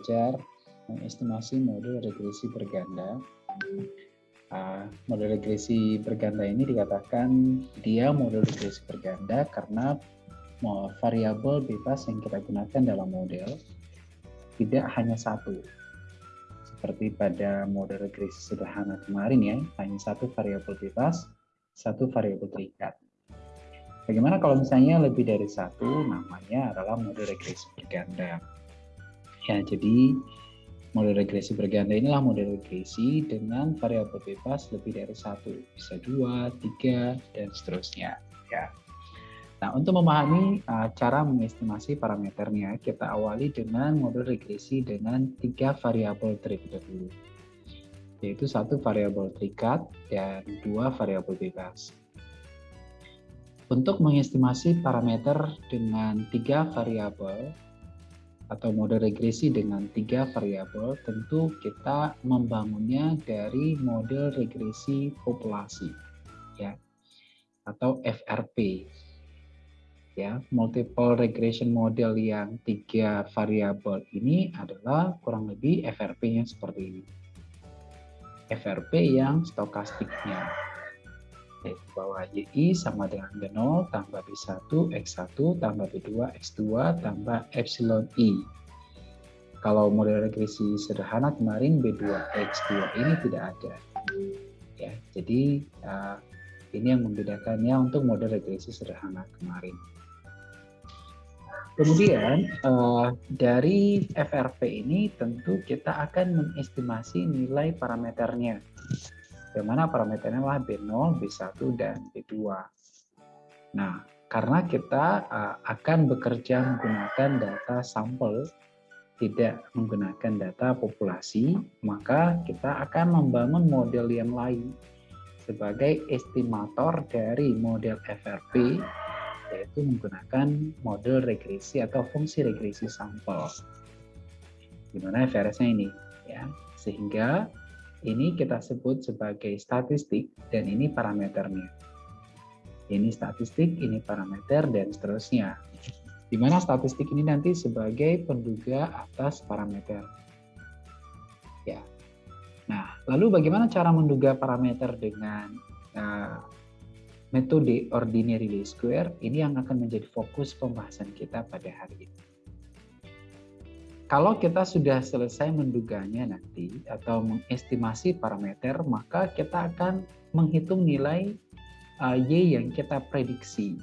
belajar mengestimasi model regresi berganda. Uh, model regresi berganda ini dikatakan dia model regresi berganda karena variabel bebas yang kita gunakan dalam model tidak hanya satu. Seperti pada model regresi sederhana kemarin ya, hanya satu variabel bebas, satu variabel terikat. Bagaimana kalau misalnya lebih dari satu, namanya adalah model regresi berganda. Ya, jadi model regresi berganda inilah model regresi dengan variabel bebas lebih dari satu, bisa dua, tiga, dan seterusnya. Ya. Nah, untuk memahami uh, cara mengestimasi parameternya, kita awali dengan model regresi dengan tiga variabel terlebih dahulu, yaitu satu variabel terikat dan dua variabel bebas. Untuk mengestimasi parameter dengan tiga variabel atau model regresi dengan tiga variabel, tentu kita membangunnya dari model regresi populasi, ya, atau FRP. Ya, multiple regression model yang tiga variabel ini adalah kurang lebih FRP yang seperti ini. FRP yang stokastiknya yaitu bahwa YI sama dengan B0 tambah B1 X1 tambah B2 X2 tambah epsilon I. Kalau model regresi sederhana kemarin B2 X2 ini tidak ada. Ya, jadi uh, ini yang membedakannya untuk model regresi sederhana kemarin. Kemudian uh, dari FRP ini tentu kita akan mengestimasi nilai parameternya yang mana parameternya adalah B0, B1, dan B2. Nah, karena kita uh, akan bekerja menggunakan data sampel, tidak menggunakan data populasi, maka kita akan membangun model yang lain sebagai estimator dari model FRP, yaitu menggunakan model regresi atau fungsi regresi sampel. Gimana FRS-nya ini? ya Sehingga ini kita sebut sebagai statistik dan ini parameternya. Ini statistik, ini parameter, dan seterusnya. Di mana statistik ini nanti sebagai penduga atas parameter. Ya. Nah, lalu bagaimana cara menduga parameter dengan uh, metode ordinary least square? Ini yang akan menjadi fokus pembahasan kita pada hari ini. Kalau kita sudah selesai menduganya nanti atau mengestimasi parameter, maka kita akan menghitung nilai uh, Y yang kita prediksi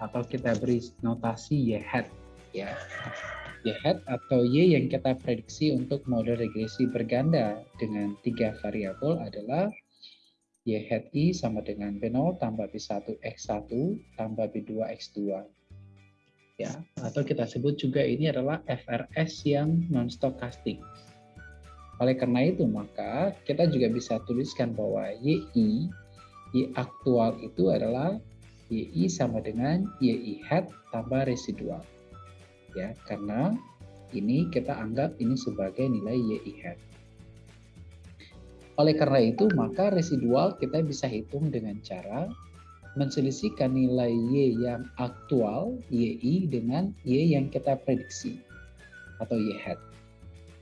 atau kita beri notasi Y hat ya. Y hat atau Y yang kita prediksi untuk model regresi berganda dengan tiga variabel adalah Y hat I sama dengan B0 tambah B1 X1 tambah B2 X2 ya atau kita sebut juga ini adalah FRS yang non stokastik. Oleh karena itu maka kita juga bisa tuliskan bahwa YI Y aktual itu adalah YI sama dengan YI hat tambah residual. Ya, karena ini kita anggap ini sebagai nilai YI hat. Oleh karena itu, maka residual kita bisa hitung dengan cara menselisihkan nilai Y yang aktual, YI, dengan Y yang kita prediksi, atau Y hat.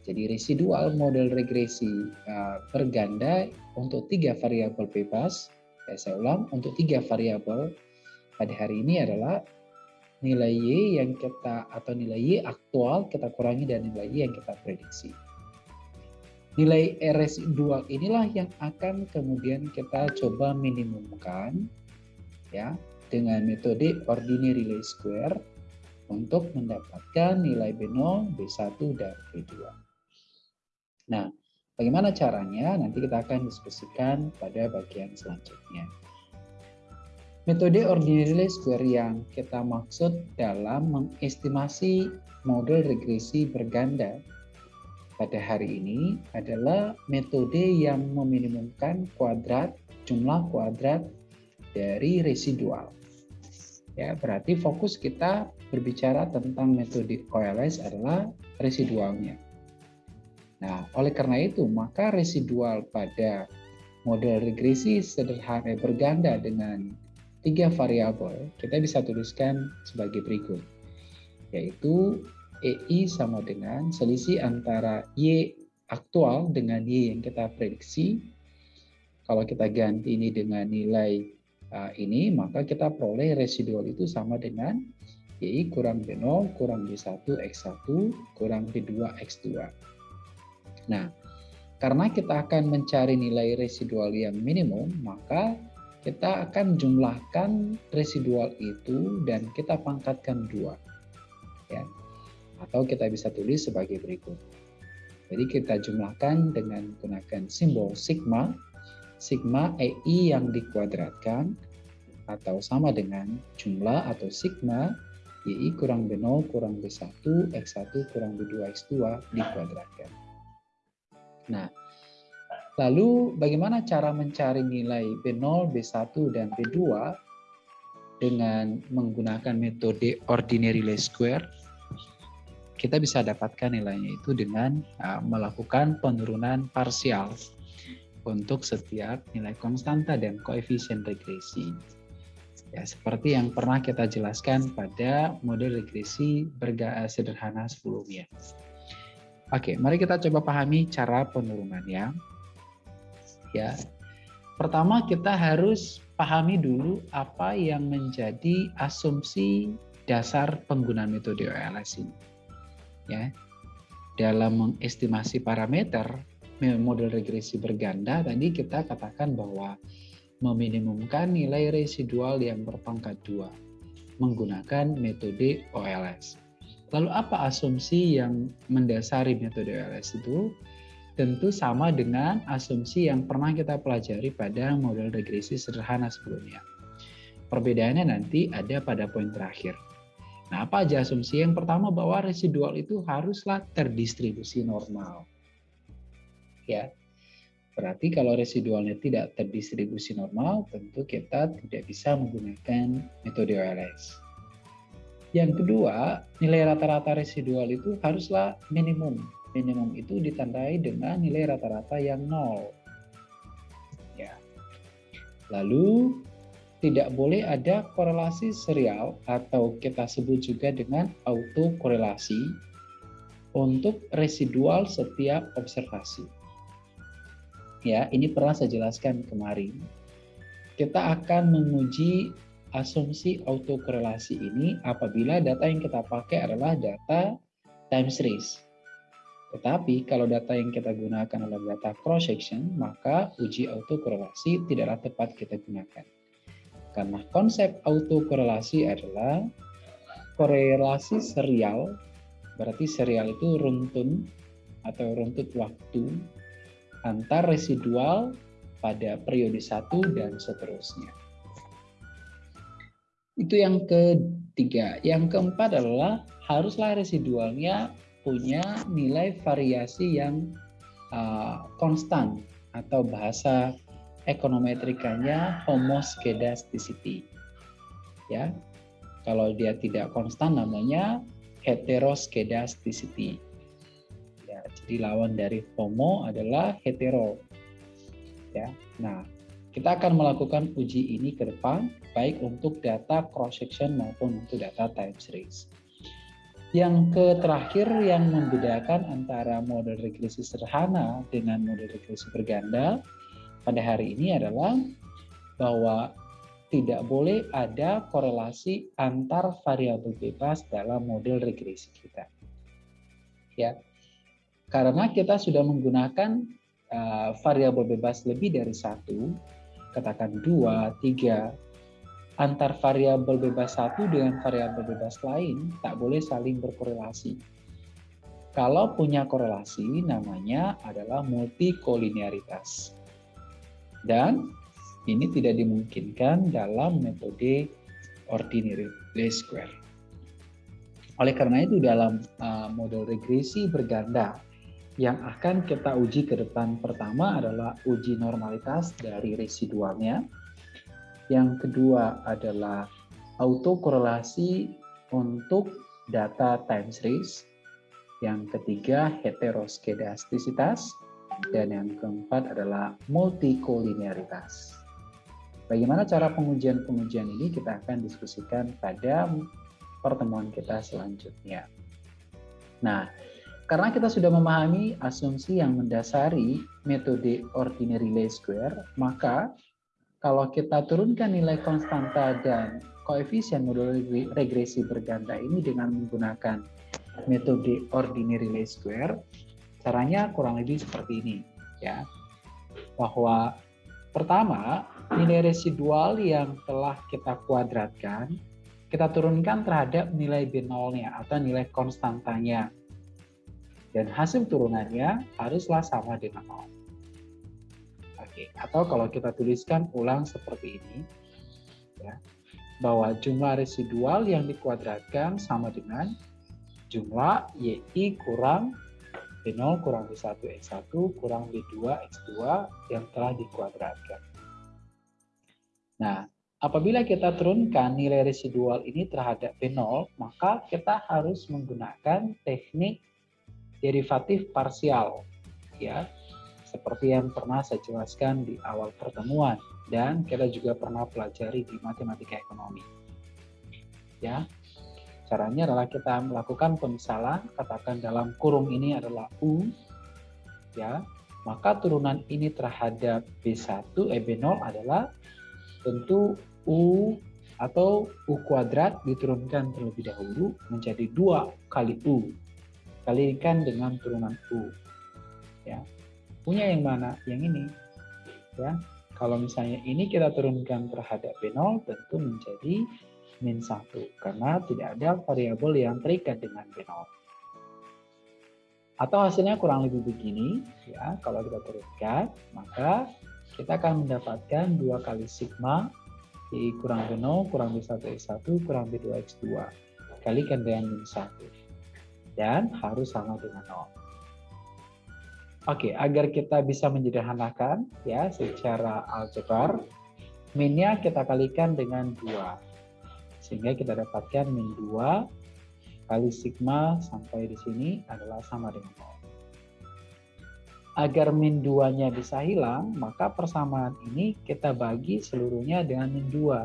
Jadi residual model regresi uh, berganda untuk tiga variabel bebas, ya saya ulang, untuk tiga variabel pada hari ini adalah nilai Y yang kita atau nilai Y aktual kita kurangi dan nilai Y yang kita prediksi. Nilai residual inilah yang akan kemudian kita coba minimumkan ya dengan metode ordinary least square untuk mendapatkan nilai B0, B1, dan B2. Nah, bagaimana caranya? Nanti kita akan diskusikan pada bagian selanjutnya. Metode ordinary least square yang kita maksud dalam mengestimasi model regresi berganda pada hari ini adalah metode yang meminimumkan kuadrat, jumlah kuadrat dari residual. Ya, berarti fokus kita berbicara tentang metode OLS adalah residualnya. Nah, oleh karena itu, maka residual pada model regresi sederhana berganda dengan tiga variabel, kita bisa tuliskan sebagai berikut, yaitu EI sama dengan selisih antara Y aktual dengan Y yang kita prediksi. Kalau kita ganti ini dengan nilai ini, maka kita peroleh residual itu sama dengan Y kurang B0 kurang B1 X1 kurang B2 X2. Nah, karena kita akan mencari nilai residual yang minimum, maka kita akan jumlahkan residual itu dan kita pangkatkan dua. Ya. Atau kita bisa tulis sebagai berikut. Jadi kita jumlahkan dengan menggunakan simbol sigma. Sigma EI yang dikuadratkan atau sama dengan jumlah atau sigma YI kurang B0 kurang B1 X1 kurang B2 X2 dikuadratkan. Nah, lalu bagaimana cara mencari nilai B0, B1, dan B2 dengan menggunakan metode ordinary least square? Kita bisa dapatkan nilainya itu dengan uh, melakukan penurunan parsial untuk setiap nilai konstanta dan koefisien regresi. Ya, seperti yang pernah kita jelaskan pada model regresi berga sederhana sebelumnya. Oke, mari kita coba pahami cara penurunannya. Ya. Pertama kita harus pahami dulu apa yang menjadi asumsi dasar penggunaan metode OLS ini. Ya. Dalam mengestimasi parameter model regresi berganda tadi kita katakan bahwa meminimumkan nilai residual yang berpangkat dua menggunakan metode OLS. Lalu apa asumsi yang mendasari metode OLS itu? Tentu sama dengan asumsi yang pernah kita pelajari pada model regresi sederhana sebelumnya. Perbedaannya nanti ada pada poin terakhir. Nah, apa aja asumsi? Yang pertama bahwa residual itu haruslah terdistribusi normal. Ya. Berarti kalau residualnya tidak terdistribusi normal, tentu kita tidak bisa menggunakan metode OLS. Yang kedua, nilai rata-rata residual itu haruslah minimum. Minimum itu ditandai dengan nilai rata-rata yang nol. Ya. Lalu tidak boleh ada korelasi serial atau kita sebut juga dengan autokorelasi untuk residual setiap observasi. Ya, ini pernah saya jelaskan kemarin. Kita akan menguji asumsi autokorelasi ini apabila data yang kita pakai adalah data time series. Tetapi kalau data yang kita gunakan adalah data cross section, maka uji autokorelasi tidaklah tepat kita gunakan. Karena konsep autokorelasi adalah korelasi serial, berarti serial itu runtun atau runtut waktu antar residual pada periode satu dan seterusnya. Itu yang ketiga. Yang keempat adalah haruslah residualnya punya nilai variasi yang uh, konstan atau bahasa ekonometrikanya homoskedasticity. Ya. Kalau dia tidak konstan namanya heteroskedasticity. Ya, jadi lawan dari homo adalah hetero. Ya. Nah, kita akan melakukan uji ini ke depan, baik untuk data cross-section maupun untuk data time series. Yang terakhir yang membedakan antara model regresi sederhana dengan model regresi berganda pada hari ini adalah bahwa tidak boleh ada korelasi antar variabel bebas dalam model regresi kita. Ya. Karena kita sudah menggunakan uh, variabel bebas lebih dari satu, katakan dua, tiga, antar variabel bebas satu dengan variabel bebas lain tak boleh saling berkorelasi. Kalau punya korelasi, namanya adalah multikolinearitas. Dan ini tidak dimungkinkan dalam metode ordinary least square. Oleh karena itu dalam uh, model regresi berganda yang akan kita uji ke depan pertama adalah uji normalitas dari residualnya. Yang kedua adalah autokorelasi untuk data time series. Yang ketiga heteroskedastisitas dan yang keempat adalah multikolinearitas. Bagaimana cara pengujian-pengujian ini kita akan diskusikan pada pertemuan kita selanjutnya. Nah, karena kita sudah memahami asumsi yang mendasari metode ordinary least square, maka kalau kita turunkan nilai konstanta dan koefisien modul regresi berganda ini dengan menggunakan metode ordinary least square, caranya kurang lebih seperti ini ya. Bahwa pertama, nilai residual yang telah kita kuadratkan kita turunkan terhadap nilai B0-nya atau nilai konstantanya dan hasil turunannya haruslah sama dengan nol. Oke, atau kalau kita tuliskan ulang seperti ini, ya, bahwa jumlah residual yang dikuadratkan sama dengan jumlah YI kurang B0 kurang B1 X1 kurang B2 X2 yang telah dikuadratkan. Nah, apabila kita turunkan nilai residual ini terhadap B0, maka kita harus menggunakan teknik derivatif parsial ya. Seperti yang pernah saya jelaskan di awal pertemuan dan kita juga pernah pelajari di matematika ekonomi ya. Caranya adalah kita melakukan pemisalan katakan dalam kurung ini adalah u ya. Maka turunan ini terhadap B1 eh B0 adalah tentu u atau u kuadrat diturunkan terlebih dahulu menjadi dua kali u kalikan dengan turunan U. Ya. Punya yang mana? Yang ini. Ya. Kalau misalnya ini kita turunkan terhadap B0 tentu menjadi min 1 karena tidak ada variabel yang terikat dengan B0. Atau hasilnya kurang lebih begini, ya. Kalau kita turunkan, maka kita akan mendapatkan dua kali sigma I kurang B0 kurang B1 X1 kurang B2 X2 kalikan dengan min 1 dan harus sama dengan 0. Oke, agar kita bisa menyederhanakan ya secara aljabar, minnya kita kalikan dengan 2. Sehingga kita dapatkan min 2 kali sigma sampai di sini adalah sama dengan 0. Agar min 2-nya bisa hilang, maka persamaan ini kita bagi seluruhnya dengan min 2.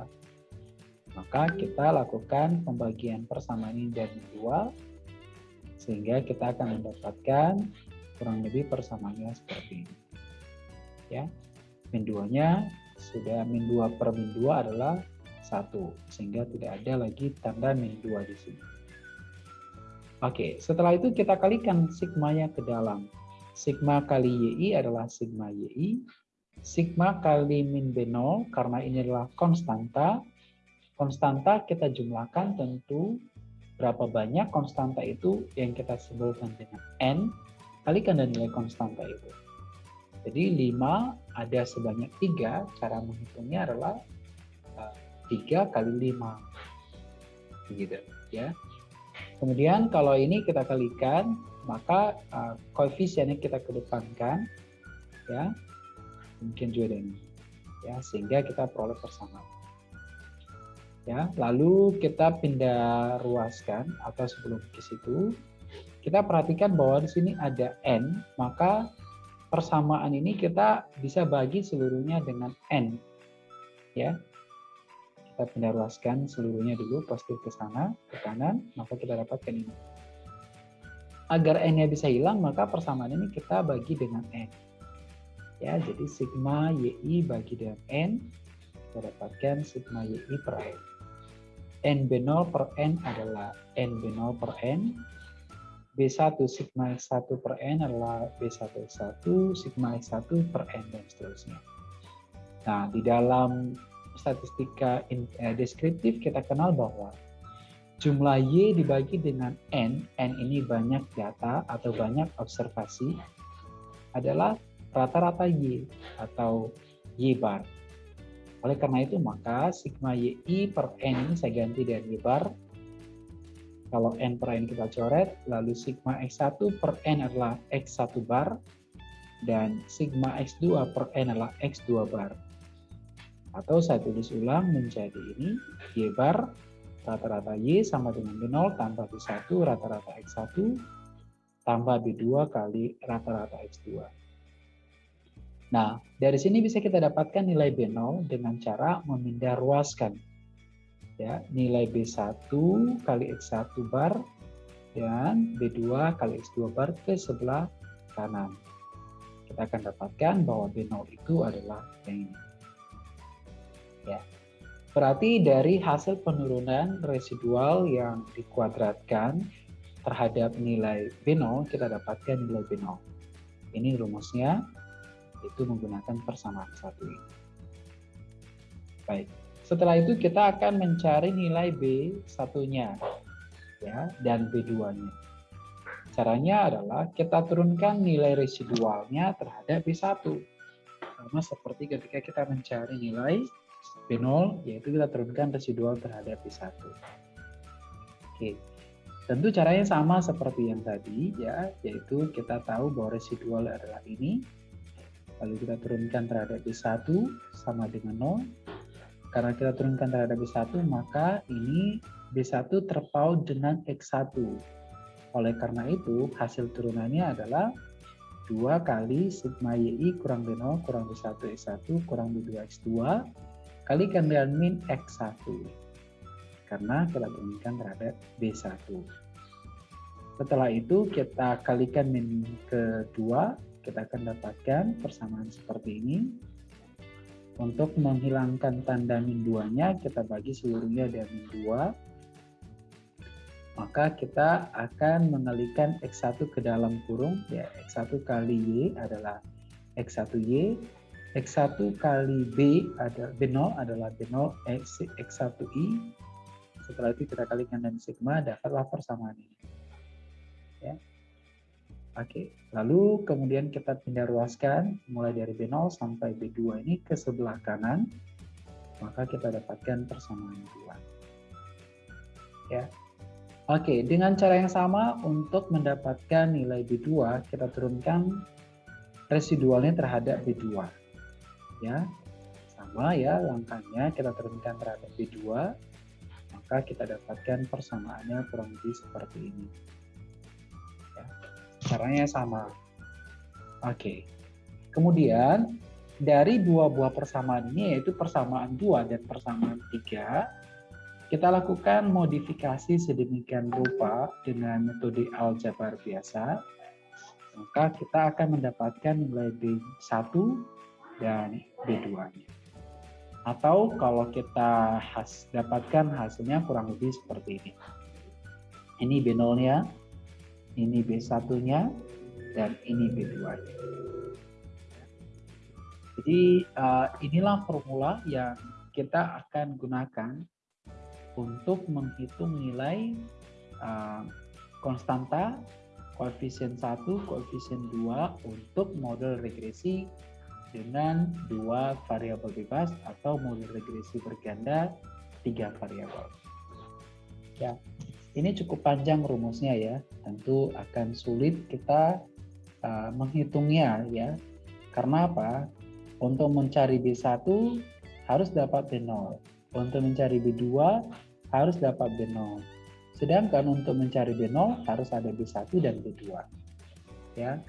Maka kita lakukan pembagian persamaan ini dari min 2 sehingga kita akan mendapatkan kurang lebih persamaannya seperti ini. Ya. Min 2-nya sudah min 2 per min 2 adalah 1, sehingga tidak ada lagi tanda min 2 di sini. Oke, setelah itu kita kalikan sigmanya ke dalam. Sigma kali YI adalah sigma YI. Sigma kali min B0, karena ini adalah konstanta. Konstanta kita jumlahkan tentu berapa banyak konstanta itu yang kita sebutkan dengan N kalikan dengan nilai konstanta itu. Jadi 5 ada sebanyak 3, cara menghitungnya adalah 3 eh, kali 5. Begitu ya. Kemudian kalau ini kita kalikan, maka uh, koefisiennya kita kedepankan ya. Mungkin juga dengan ya sehingga kita peroleh persamaan ya. Lalu kita pindah ruaskan atau sebelum ke situ. Kita perhatikan bahwa di sini ada n maka persamaan ini kita bisa bagi seluruhnya dengan n ya. Kita pindah ruaskan seluruhnya dulu positif ke sana ke kanan maka kita dapatkan ini. Agar n-nya bisa hilang maka persamaan ini kita bagi dengan n ya. Jadi sigma yi bagi dengan n kita dapatkan sigma yi per n NB0 per N adalah NB0 per N, B1 sigma X1 per N adalah B1 X1, sigma X1 per N, dan seterusnya. Nah, di dalam statistika eh, deskriptif kita kenal bahwa jumlah Y dibagi dengan N, N ini banyak data atau banyak observasi, adalah rata-rata Y atau Y bar. Oleh karena itu, maka sigma YI per N ini saya ganti dengan Y bar. Kalau N per N kita coret, lalu sigma X1 per N adalah X1 bar, dan sigma X2 per N adalah X2 bar. Atau saya tulis ulang menjadi ini, Y bar, rata-rata Y sama dengan B0 tambah B1 rata-rata X1 tambah B2 kali rata-rata X2. Nah, dari sini bisa kita dapatkan nilai B0 dengan cara memindah ruaskan. Ya, nilai B1 kali X1 bar dan B2 kali X2 bar ke sebelah kanan. Kita akan dapatkan bahwa B0 itu adalah yang ini. Ya. Berarti dari hasil penurunan residual yang dikuadratkan terhadap nilai B0, kita dapatkan nilai B0. Ini rumusnya, itu menggunakan persamaan satu ini. Baik, setelah itu kita akan mencari nilai B1-nya ya dan B2-nya. Caranya adalah kita turunkan nilai residualnya terhadap B1. Sama seperti ketika kita mencari nilai B0, yaitu kita turunkan residual terhadap B1. Oke, tentu caranya sama seperti yang tadi, ya, yaitu kita tahu bahwa residual adalah ini, lalu kita turunkan terhadap B1 sama dengan 0, karena kita turunkan terhadap B1, maka ini B1 terpaut dengan X1. Oleh karena itu, hasil turunannya adalah 2 kali sigma YI kurang B0 kurang B1 X1 kurang B2 X2 kalikan dengan min X1. Karena kita turunkan terhadap B1. Setelah itu kita kalikan min kedua, kita akan dapatkan persamaan seperti ini. Untuk menghilangkan tanda min 2-nya, kita bagi seluruhnya dengan min 2 maka kita akan mengalikan X1 ke dalam kurung, ya X1 kali Y adalah X1Y, X1 kali B ada B0 adalah B0 X, X1I, setelah itu kita kalikan dengan sigma, dapatlah persamaan ini. Ya. Oke, lalu kemudian kita pindah ruaskan mulai dari B0 sampai B2 ini ke sebelah kanan, maka kita dapatkan persamaan 2. Ya, Oke, dengan cara yang sama untuk mendapatkan nilai B2, kita turunkan residualnya terhadap B2. Ya, sama ya langkahnya kita turunkan terhadap B2, maka kita dapatkan persamaannya kurang lebih seperti ini. Ya, caranya sama. Oke, kemudian dari dua buah persamaan ini yaitu persamaan 2 dan persamaan 3, kita lakukan modifikasi sedemikian rupa dengan metode aljabar biasa, maka kita akan mendapatkan nilai B1 dan B2-nya. Atau kalau kita has, dapatkan hasilnya kurang lebih seperti ini. Ini B0-nya, ini B1-nya, dan ini B2-nya. Jadi uh, inilah formula yang kita akan gunakan untuk menghitung nilai uh, konstanta koefisien 1, koefisien 2 untuk model regresi dengan dua variabel bebas atau model regresi berganda tiga variabel. Ya, ini cukup panjang rumusnya ya. Tentu akan sulit kita uh, menghitungnya ya. Karena apa? Untuk mencari B1 harus dapat B0. Untuk mencari B2 harus dapat B0. Sedangkan untuk mencari B0 harus ada B1 dan B2. Ya.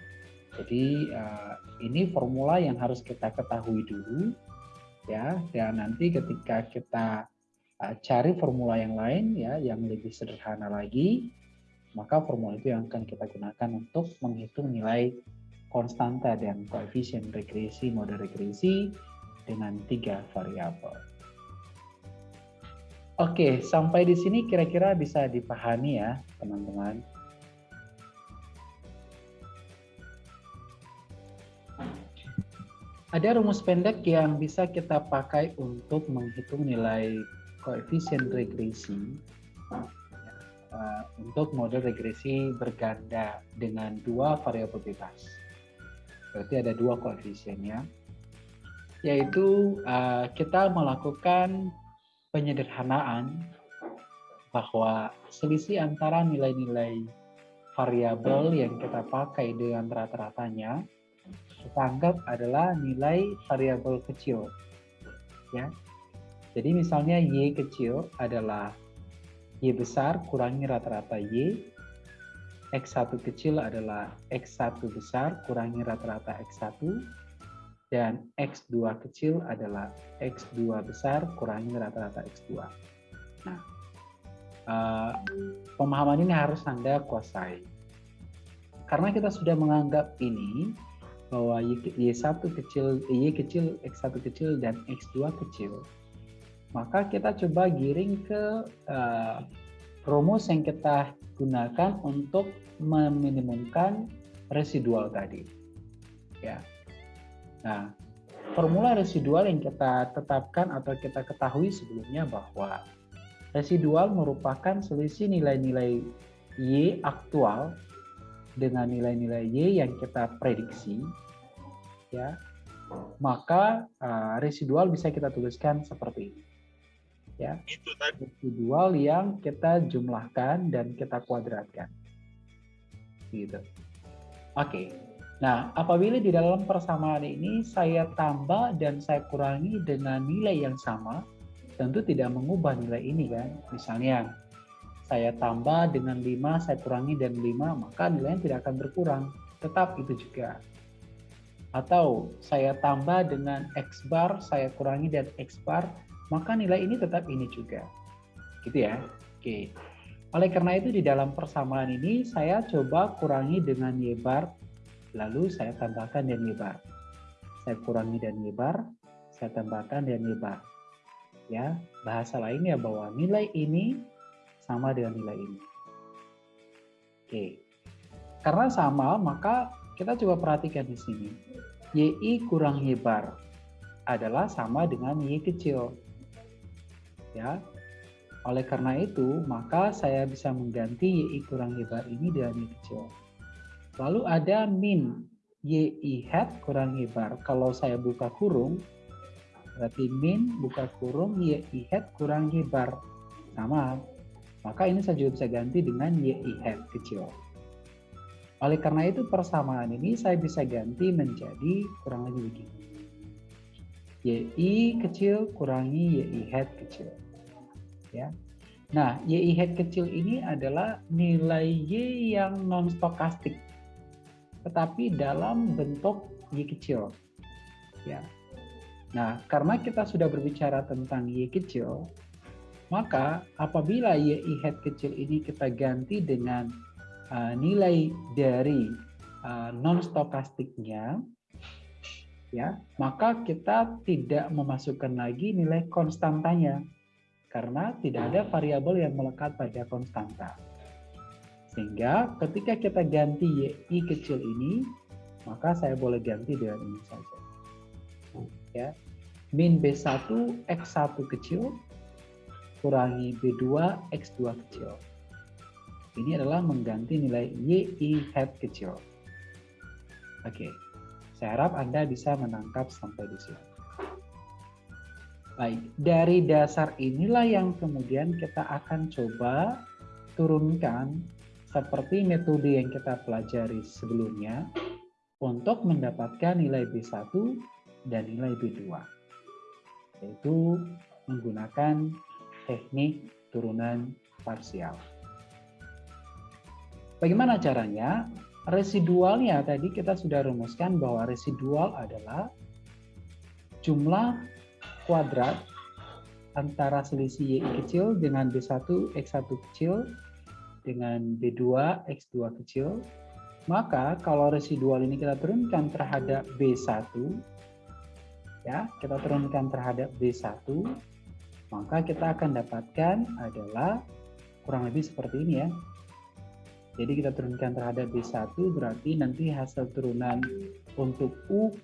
Jadi uh, ini formula yang harus kita ketahui dulu ya dan nanti ketika kita cari formula yang lain ya yang lebih sederhana lagi maka formula itu yang akan kita gunakan untuk menghitung nilai konstanta dan koefisien regresi mode regresi dengan tiga variabel. Oke, sampai di sini kira-kira bisa dipahami ya, teman-teman. Ada rumus pendek yang bisa kita pakai untuk menghitung nilai koefisien regresi uh, untuk model regresi berganda dengan dua variabel bebas. Berarti ada dua koefisiennya, yaitu uh, kita melakukan penyederhanaan bahwa selisih antara nilai-nilai variabel yang kita pakai dengan rata-ratanya kita anggap adalah nilai variabel kecil. Ya. Jadi misalnya y kecil adalah y besar kurangi rata-rata y, x1 kecil adalah x1 besar kurangi rata-rata x1, dan X2 kecil adalah X2 besar kurangi rata-rata X2. Nah, uh, pemahaman ini harus Anda kuasai. Karena kita sudah menganggap ini bahwa Y1 kecil, Y kecil, X1 kecil, dan X2 kecil, maka kita coba giring ke uh, rumus yang kita gunakan untuk meminimumkan residual tadi. Ya. Nah, formula residual yang kita tetapkan atau kita ketahui sebelumnya bahwa residual merupakan selisih nilai-nilai Y aktual dengan nilai-nilai Y yang kita prediksi, ya, maka uh, residual bisa kita tuliskan seperti ini. Ya, itu tadi. residual yang kita jumlahkan dan kita kuadratkan. Gitu. Oke. Okay. Nah, apabila di dalam persamaan ini saya tambah dan saya kurangi dengan nilai yang sama, tentu tidak mengubah nilai ini kan. Misalnya, saya tambah dengan 5, saya kurangi dan 5, maka nilainya tidak akan berkurang. Tetap itu juga. Atau saya tambah dengan X bar, saya kurangi dan X bar, maka nilai ini tetap ini juga. Gitu ya. Oke. Oleh karena itu di dalam persamaan ini saya coba kurangi dengan Y bar, lalu saya tambahkan dan Y bar. Saya kurangi dan Y bar, saya tambahkan dan Y bar. Ya, bahasa lainnya bahwa nilai ini sama dengan nilai ini. Oke. Karena sama, maka kita coba perhatikan di sini. YI kurang Y bar adalah sama dengan Y kecil. Ya. Oleh karena itu, maka saya bisa mengganti YI kurang Y bar ini dengan Y kecil. Lalu ada min YI hat kurang Y bar. Kalau saya buka kurung, berarti min buka kurung YI hat kurang Y bar. Sama, maka ini saya juga bisa ganti dengan YI hat kecil. Oleh karena itu persamaan ini saya bisa ganti menjadi kurang lebih begini. YI kecil kurangi YI hat kecil. Ya. Nah, YI hat kecil ini adalah nilai Y yang non stokastik. Tetapi dalam bentuk Y kecil. Ya. Nah, karena kita sudah berbicara tentang Y kecil, maka apabila YI head kecil ini kita ganti dengan uh, nilai dari uh, non stokastiknya ya, maka kita tidak memasukkan lagi nilai konstantanya karena tidak ada variabel yang melekat pada konstanta. Sehingga ketika kita ganti YI kecil ini, maka saya boleh ganti dengan ini saja. Ya. Min B1 X1 kecil kurangi B2 X2 kecil. Ini adalah mengganti nilai YI hat kecil. Oke, saya harap Anda bisa menangkap sampai di sini. Baik, dari dasar inilah yang kemudian kita akan coba turunkan seperti metode yang kita pelajari sebelumnya untuk mendapatkan nilai B1 dan nilai B2. Yaitu menggunakan teknik turunan parsial. Bagaimana caranya? Residualnya tadi kita sudah rumuskan bahwa residual adalah jumlah kuadrat antara selisih Y kecil dengan B1 X1 kecil dengan B2 X2 kecil. Maka kalau residual ini kita turunkan terhadap B1 ya, kita turunkan terhadap B1 maka kita akan dapatkan adalah kurang lebih seperti ini ya. Jadi kita turunkan terhadap B1 berarti nanti hasil turunan untuk U,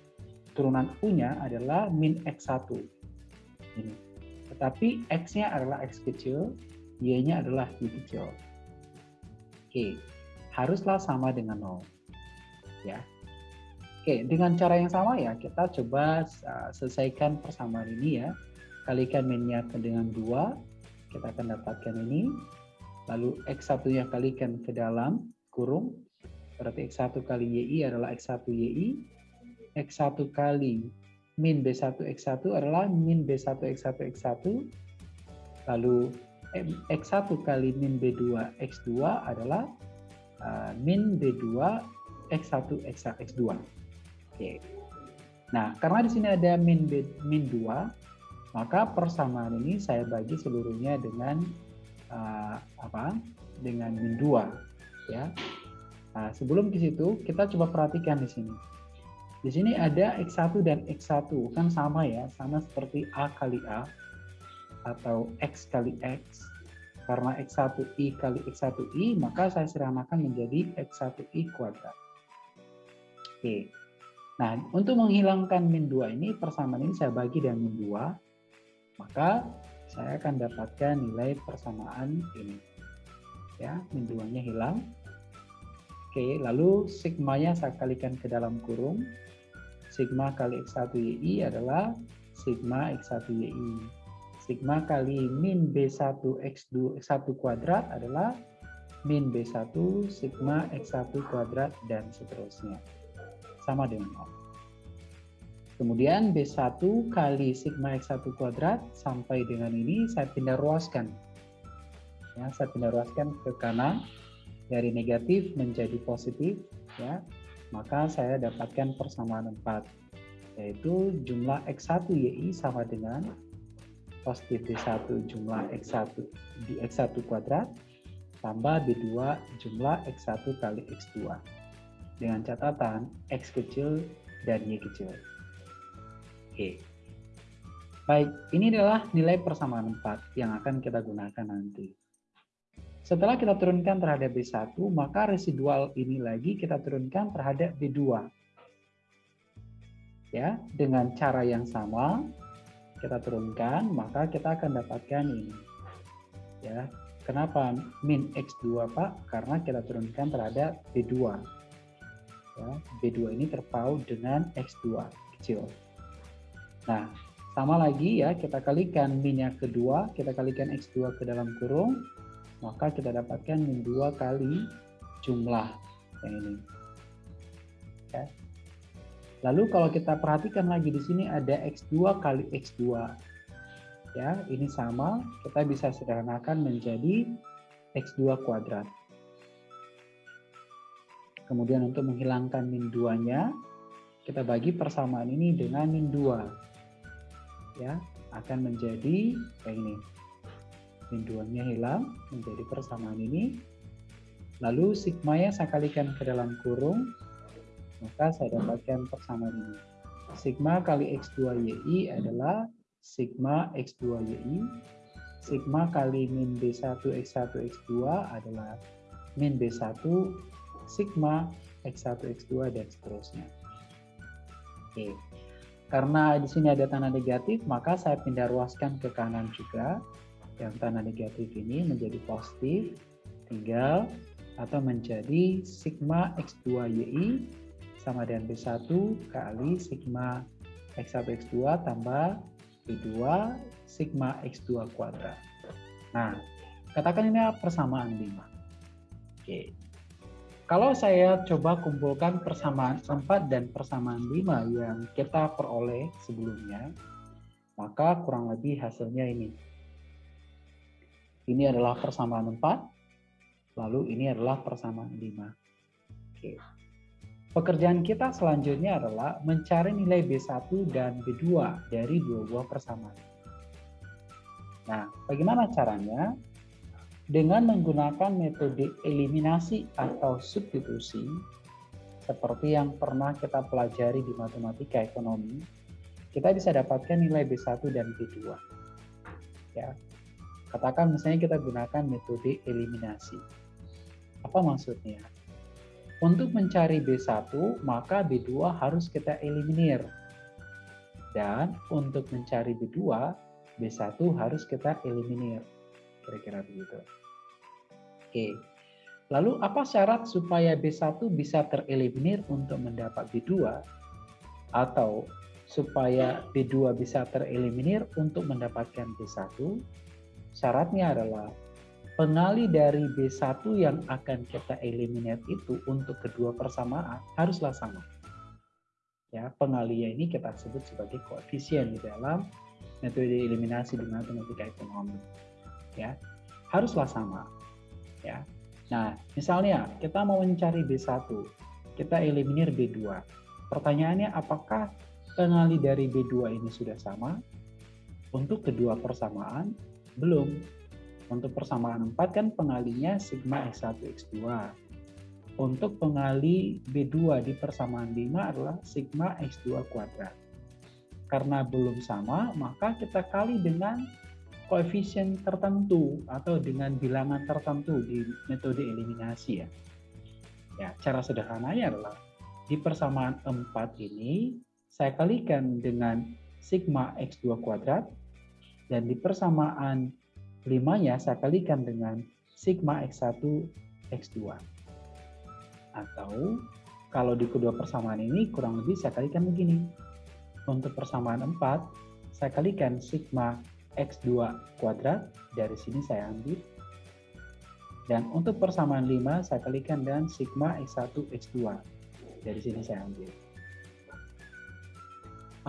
turunan U-nya adalah min X1. Ini. Tetapi X-nya adalah X kecil, Y-nya adalah Y kecil. Oke, haruslah sama dengan 0. Ya. Oke, dengan cara yang sama ya, kita coba uh, selesaikan persamaan ini ya kalikan minnya dengan dua, kita akan dapatkan ini. Lalu X1 nya kalikan ke dalam kurung, berarti X1 kali YI adalah X1 YI. X1 kali min B1 X1 adalah min B1 X1 X1. Lalu X1 kali min B2 X2 adalah uh, min B2 X1 X1 X2. Oke. Nah, karena di sini ada min B, min 2, maka persamaan ini saya bagi seluruhnya dengan uh, apa dengan min 2 ya. Nah, sebelum ke situ kita coba perhatikan di sini. Di sini ada X1 dan X1 kan sama ya, sama seperti A kali A atau X kali X. Karena X1I kali X1I, maka saya sederhanakan menjadi X1I kuadrat. Oke. Nah, untuk menghilangkan min 2 ini, persamaan ini saya bagi dengan min 2, maka saya akan dapatkan nilai persamaan ini. Ya, min 2-nya hilang. Oke, lalu sigmanya saya kalikan ke dalam kurung. Sigma kali X1YI adalah sigma X1YI. Sigma kali min B1 X2 X1 kuadrat adalah min B1 sigma X1 kuadrat dan seterusnya. Sama dengan 0. Kemudian B1 kali sigma X1 kuadrat sampai dengan ini saya pindah ruaskan. Ya, saya pindah ruaskan ke kanan dari negatif menjadi positif ya. Maka saya dapatkan persamaan 4 yaitu jumlah X1 YI sama dengan positif B1 jumlah X1 di X1 kuadrat tambah B2 jumlah X1 kali X2 dengan catatan X kecil dan Y kecil. Oke. Baik, ini adalah nilai persamaan 4 yang akan kita gunakan nanti. Setelah kita turunkan terhadap B1, maka residual ini lagi kita turunkan terhadap B2. Ya, dengan cara yang sama kita turunkan, maka kita akan dapatkan ini. Ya, kenapa min X2, Pak? Karena kita turunkan terhadap B2. Ya, B2 ini terpaut dengan X2 kecil. Nah, sama lagi ya, kita kalikan min yang kedua, kita kalikan X2 ke dalam kurung, maka kita dapatkan 2 kali jumlah yang ini. Ya. Lalu kalau kita perhatikan lagi di sini ada X2 kali X2. Ya, ini sama, kita bisa sederhanakan menjadi X2 kuadrat. Kemudian untuk menghilangkan min 2-nya, kita bagi persamaan ini dengan min 2 ya akan menjadi kayak ini. Binduannya hilang menjadi persamaan ini. Lalu sigmanya saya kalikan ke dalam kurung, maka saya dapatkan persamaan ini. Sigma kali X2YI adalah sigma X2YI. Sigma kali min B1 X1 X2 adalah min B1 sigma X1 X2 dan seterusnya. Oke. Karena di sini ada tanda negatif, maka saya pindah ruaskan ke kanan juga. Yang tanda negatif ini menjadi positif, tinggal atau menjadi sigma X2YI sama dengan B1 kali sigma X1 X2 tambah B2 sigma X2 kuadrat. Nah, katakan ini persamaan 5. Oke. Kalau saya coba kumpulkan persamaan 4 dan persamaan 5 yang kita peroleh sebelumnya, maka kurang lebih hasilnya ini. Ini adalah persamaan 4, lalu ini adalah persamaan 5. Oke. Pekerjaan kita selanjutnya adalah mencari nilai B1 dan B2 dari dua buah persamaan. Nah, bagaimana caranya? dengan menggunakan metode eliminasi atau substitusi seperti yang pernah kita pelajari di matematika ekonomi, kita bisa dapatkan nilai B1 dan B2. Ya. Katakan misalnya kita gunakan metode eliminasi. Apa maksudnya? Untuk mencari B1, maka B2 harus kita eliminir. Dan untuk mencari B2, B1 harus kita eliminir. Kira-kira begitu. Oke. Lalu apa syarat supaya B1 bisa tereliminir untuk mendapat B2? Atau supaya B2 bisa tereliminir untuk mendapatkan B1? Syaratnya adalah pengali dari B1 yang akan kita eliminir itu untuk kedua persamaan haruslah sama. Ya, pengalinya ini kita sebut sebagai koefisien di dalam metode eliminasi di matematika ekonomi. Ya, haruslah sama ya. Nah, misalnya kita mau mencari B1, kita eliminir B2. Pertanyaannya apakah pengali dari B2 ini sudah sama? Untuk kedua persamaan, belum. Untuk persamaan 4 kan pengalinya sigma X1 X2. Untuk pengali B2 di persamaan 5 adalah sigma X2 kuadrat. Karena belum sama, maka kita kali dengan koefisien tertentu atau dengan bilangan tertentu di metode eliminasi ya. Ya, cara sederhananya adalah di persamaan 4 ini saya kalikan dengan sigma X2 kuadrat dan di persamaan 5-nya saya kalikan dengan sigma X1 X2. Atau kalau di kedua persamaan ini kurang lebih saya kalikan begini. Untuk persamaan 4, saya kalikan sigma X2 kuadrat, dari sini saya ambil. Dan untuk persamaan 5, saya kalikan dengan sigma X1 X2. Dari sini saya ambil.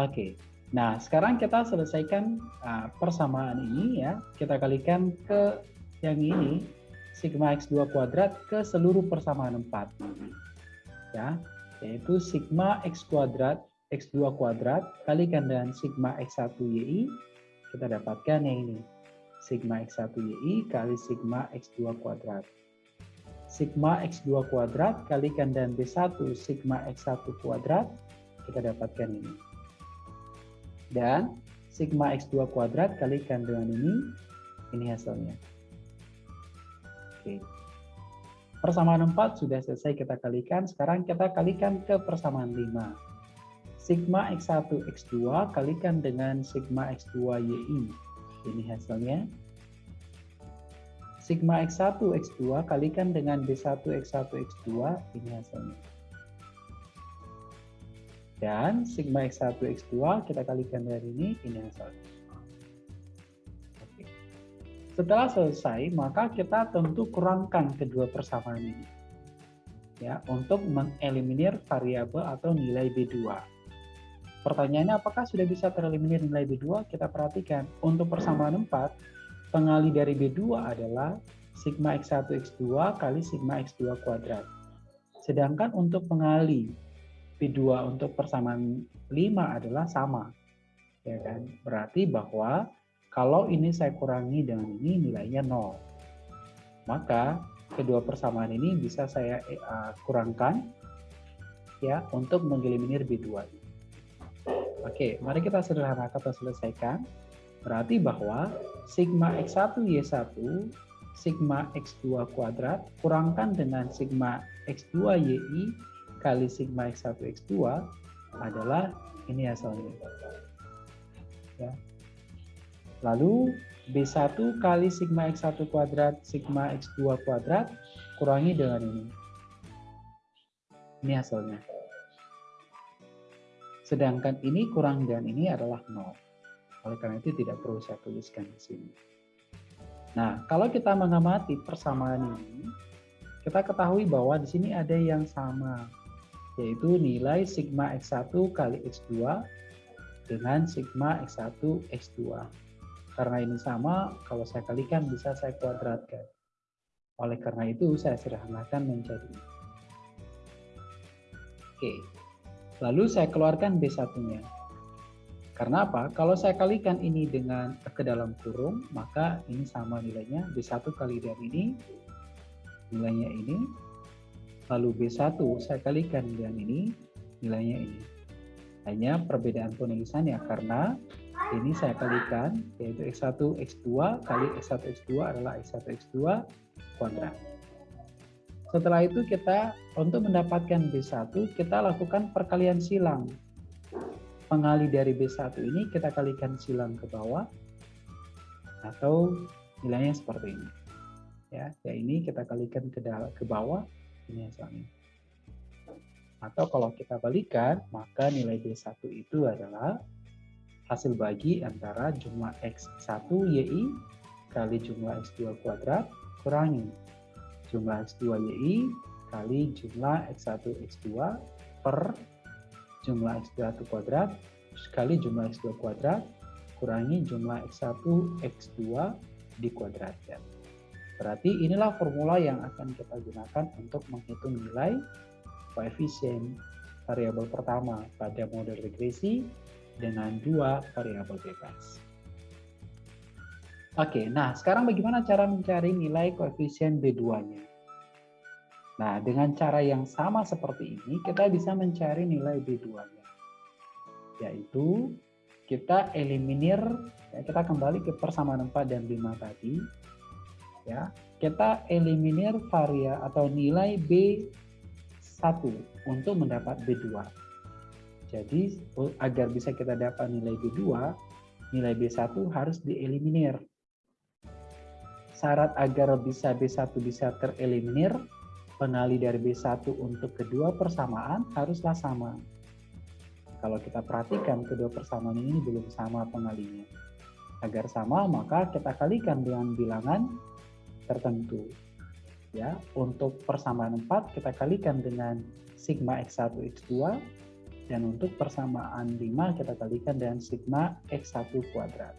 Oke, Nah, sekarang kita selesaikan uh, persamaan ini ya. Kita kalikan ke yang ini sigma x2 kuadrat ke seluruh persamaan 4. Ya, yaitu sigma x kuadrat x2 kuadrat kalikan dengan sigma x1 yi kita dapatkan yang ini. Sigma x1 yi kali sigma x2 kuadrat. Sigma x2 kuadrat kalikan dengan b1 sigma x1 kuadrat kita dapatkan ini dan sigma x2 kuadrat kalikan dengan ini, ini hasilnya. Oke. Persamaan 4 sudah selesai kita kalikan, sekarang kita kalikan ke persamaan 5. Sigma x1 x2 kalikan dengan sigma x2 yi. Ini hasilnya. Sigma x1 x2 kalikan dengan b1 x1 x2, ini hasilnya. Dan sigma X1, X2 kita kalikan dari ini, ini hasilnya. Oke. Setelah selesai, maka kita tentu kurangkan kedua persamaan ini. Ya, untuk mengeliminir variabel atau nilai B2. Pertanyaannya apakah sudah bisa tereliminir nilai B2? Kita perhatikan. Untuk persamaan 4, pengali dari B2 adalah sigma X1, X2 kali sigma X2 kuadrat. Sedangkan untuk pengali P2 untuk persamaan 5 adalah sama. Ya kan? Berarti bahwa kalau ini saya kurangi dengan ini nilainya 0. Maka kedua persamaan ini bisa saya uh, kurangkan ya untuk mengeliminir B2. Oke, mari kita sederhanakan atau selesaikan. Berarti bahwa sigma X1 Y1 sigma X2 kuadrat kurangkan dengan sigma X2 YI kali sigma X1 X2 adalah ini hasilnya. Ya. Lalu B1 kali sigma X1 kuadrat sigma X2 kuadrat kurangi dengan ini. Ini hasilnya. Sedangkan ini kurang dengan ini adalah 0. Oleh karena itu tidak perlu saya tuliskan di sini. Nah, kalau kita mengamati persamaan ini, kita ketahui bahwa di sini ada yang sama yaitu nilai sigma X1 kali X2 dengan sigma X1 X2. Karena ini sama, kalau saya kalikan bisa saya kuadratkan. Oleh karena itu, saya sederhanakan menjadi Oke, lalu saya keluarkan B1-nya. Karena apa? Kalau saya kalikan ini dengan ke dalam kurung, maka ini sama nilainya. B1 kali dengan ini, nilainya ini, lalu B1 saya kalikan dengan ini, nilainya ini. Hanya perbedaan penulisannya karena ini saya kalikan yaitu X1 X2 kali X1 X2 adalah X1 X2 kuadrat. Setelah itu kita untuk mendapatkan B1 kita lakukan perkalian silang. Pengali dari B1 ini kita kalikan silang ke bawah atau nilainya seperti ini. Ya, ya ini kita kalikan ke ke bawah ini hasilnya. Atau kalau kita balikan, maka nilai B1 itu adalah hasil bagi antara jumlah X1 YI kali jumlah X2 kuadrat kurangi jumlah X2 YI kali jumlah X1 X2 per jumlah X1 kuadrat kali jumlah X2 kuadrat kurangi jumlah X1 X2 dikuadratkan. Berarti inilah formula yang akan kita gunakan untuk menghitung nilai koefisien variabel pertama pada model regresi dengan dua variabel bebas. Oke, nah sekarang bagaimana cara mencari nilai koefisien B2-nya? Nah, dengan cara yang sama seperti ini, kita bisa mencari nilai B2-nya. Yaitu, kita eliminir, ya, kita kembali ke persamaan 4 dan 5 tadi. Ya Kita eliminir varia atau nilai B1 untuk mendapat B2. Jadi, agar bisa kita dapat nilai B2, nilai B1 harus dieliminir syarat agar bisa B1 bisa tereliminir, pengali dari B1 untuk kedua persamaan haruslah sama. Kalau kita perhatikan kedua persamaan ini belum sama pengalinya. Agar sama maka kita kalikan dengan bilangan tertentu. Ya, untuk persamaan 4 kita kalikan dengan sigma x1 x2 dan untuk persamaan 5 kita kalikan dengan sigma x1 kuadrat.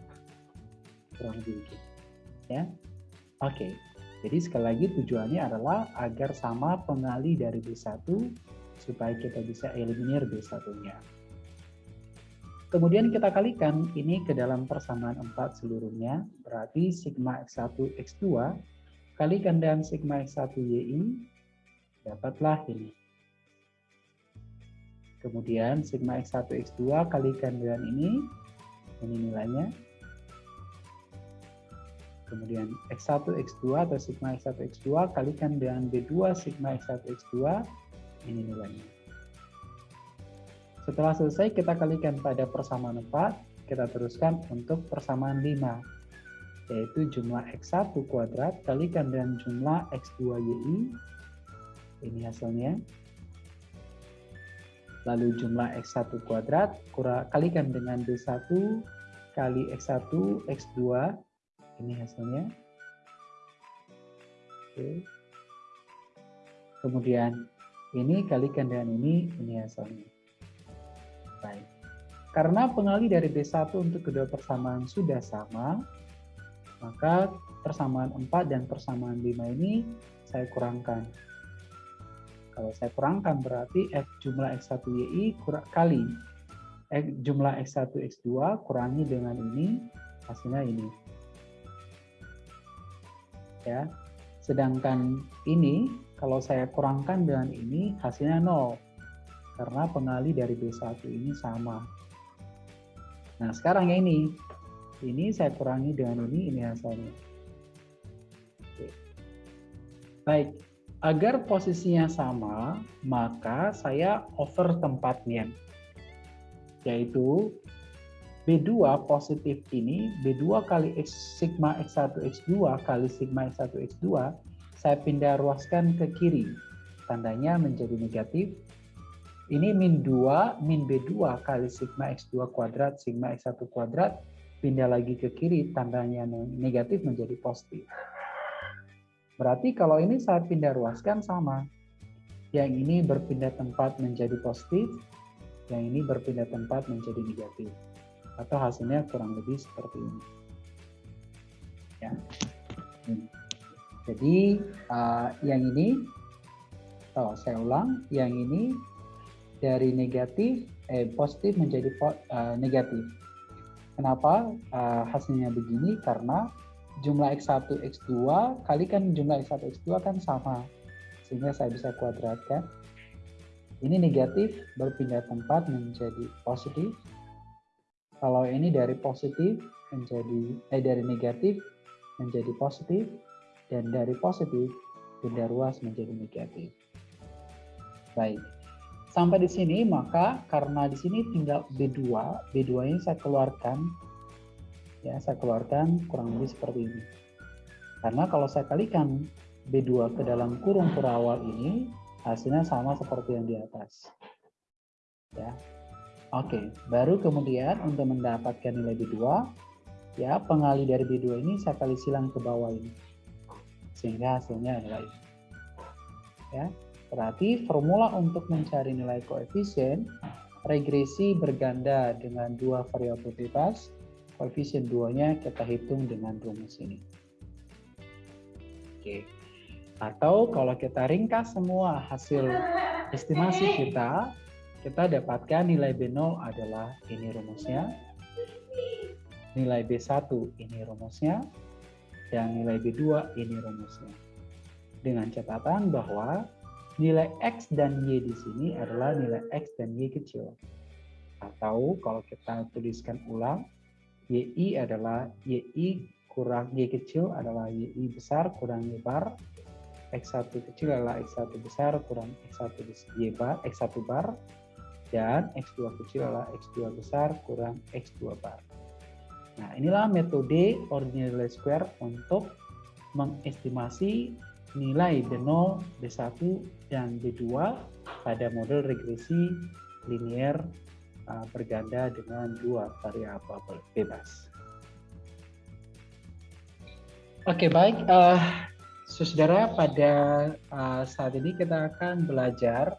Kurang lebih begitu. Ya. Oke, jadi sekali lagi tujuannya adalah agar sama pengali dari B1 supaya kita bisa eliminir B1-nya. Kemudian kita kalikan ini ke dalam persamaan 4 seluruhnya, berarti sigma X1 X2 kalikan dengan sigma X1 YI, dapatlah ini. Kemudian sigma X1 X2 kalikan dengan ini, ini nilainya, Kemudian X1, X2 atau sigma X1, X2 kalikan dengan B2 sigma X1, X2, ini nilainya. Setelah selesai kita kalikan pada persamaan 4, kita teruskan untuk persamaan 5, yaitu jumlah X1 kuadrat kalikan dengan jumlah X2YI, ini hasilnya. Lalu jumlah X1 kuadrat kalikan dengan B1 kali X1, X2, ini hasilnya. Oke. Kemudian ini kalikan dengan ini ini hasilnya. Baik. Karena pengali dari B1 untuk kedua persamaan sudah sama maka persamaan 4 dan persamaan 5 ini saya kurangkan kalau saya kurangkan berarti F jumlah X1YI kali X, jumlah X1 X2 kurangi dengan ini hasilnya ini ya. Sedangkan ini kalau saya kurangkan dengan ini hasilnya nol karena pengali dari B1 ini sama. Nah, sekarang ya ini. Ini saya kurangi dengan ini, ini hasilnya. Oke. Baik, agar posisinya sama, maka saya over tempatnya. Yaitu B2 positif ini, B2 kali X, sigma X1 X2 kali sigma X1 X2, saya pindah ruaskan ke kiri. Tandanya menjadi negatif. Ini min 2, min B2 kali sigma X2 kuadrat, sigma X1 kuadrat, pindah lagi ke kiri, tandanya negatif menjadi positif. Berarti kalau ini saya pindah ruaskan sama. Yang ini berpindah tempat menjadi positif, yang ini berpindah tempat menjadi negatif atau hasilnya kurang lebih seperti ini. Ya. Hmm. Jadi uh, yang ini, oh saya ulang, yang ini dari negatif eh positif menjadi uh, negatif. Kenapa uh, hasilnya begini? Karena jumlah x1 x2 kalikan jumlah x1 x2 kan sama, sehingga saya bisa kuadratkan. Ini negatif berpindah tempat menjadi positif kalau ini dari positif menjadi eh dari negatif menjadi positif dan dari positif pindah ruas menjadi negatif. Baik. Sampai di sini maka karena di sini tinggal B2, B2 ini saya keluarkan ya, saya keluarkan kurang lebih seperti ini. Karena kalau saya kalikan B2 ke dalam kurung perawal ini hasilnya sama seperti yang di atas. Ya, Oke, baru kemudian untuk mendapatkan nilai B2, ya pengali dari B2 ini saya kali silang ke bawah ini. Sehingga hasilnya adalah ini. Ya, berarti formula untuk mencari nilai koefisien regresi berganda dengan dua variabel bebas, koefisien 2-nya kita hitung dengan rumus ini. Oke. Atau kalau kita ringkas semua hasil estimasi kita, kita dapatkan nilai B0 adalah ini rumusnya. nilai B1 ini rumusnya, dan nilai B2 ini rumusnya. Dengan catatan bahwa nilai X dan Y di sini adalah nilai X dan Y kecil. Atau kalau kita tuliskan ulang, YI adalah YI kurang Y kecil adalah YI besar kurang Y bar, X1 kecil adalah X1 besar kurang X1 Y bar, X1 bar, dan X2 kecil adalah X2 besar kurang X2 bar. Nah, inilah metode ordinary square untuk mengestimasi nilai B0, B1, dan B2 pada model regresi linear uh, berganda dengan dua variabel bebas. Oke, baik. Uh, saudara, pada uh, saat ini kita akan belajar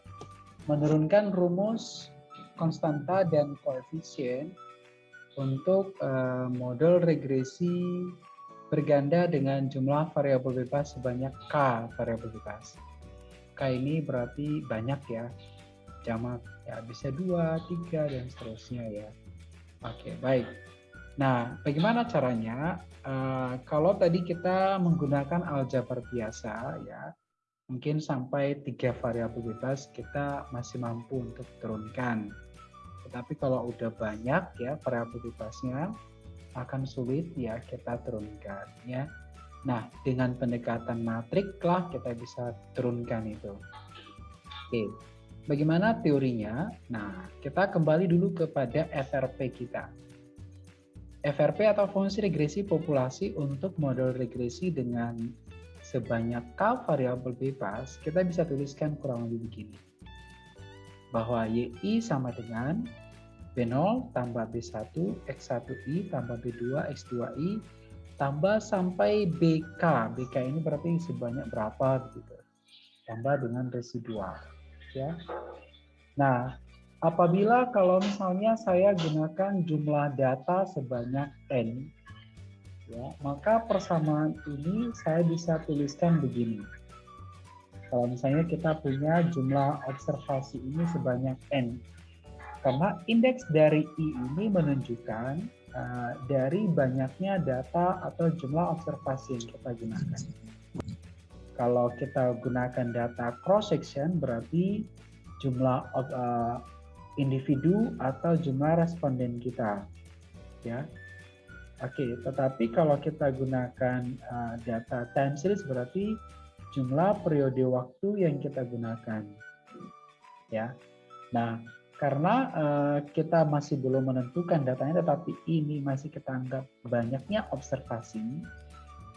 menurunkan rumus konstanta dan koefisien untuk uh, model regresi berganda dengan jumlah variabel bebas sebanyak K variabel bebas. K ini berarti banyak ya, jamak ya bisa dua, tiga dan seterusnya ya. Oke baik. Nah bagaimana caranya? Uh, kalau tadi kita menggunakan aljabar biasa ya, mungkin sampai tiga variabel bebas kita masih mampu untuk turunkan tapi kalau udah banyak ya variabel bebasnya akan sulit ya kita turunkan ya. Nah, dengan pendekatan matrik lah kita bisa turunkan itu. Oke. Bagaimana teorinya? Nah, kita kembali dulu kepada FRP kita. FRP atau fungsi regresi populasi untuk model regresi dengan sebanyak K variabel bebas, kita bisa tuliskan kurang lebih begini. Bahwa YI sama dengan B0 tambah B1, X1I tambah B2, X2I tambah sampai BK. BK ini berarti sebanyak berapa gitu. Tambah dengan residual. Ya. Nah, apabila kalau misalnya saya gunakan jumlah data sebanyak N, ya, maka persamaan ini saya bisa tuliskan begini. Kalau misalnya kita punya jumlah observasi ini sebanyak N, karena indeks dari I ini menunjukkan uh, dari banyaknya data atau jumlah observasi yang kita gunakan. Kalau kita gunakan data cross section berarti jumlah uh, individu atau jumlah responden kita, ya. Oke, okay, tetapi kalau kita gunakan uh, data time series berarti jumlah periode waktu yang kita gunakan, ya. Nah, karena uh, kita masih belum menentukan datanya tetapi ini masih kita anggap banyaknya observasi.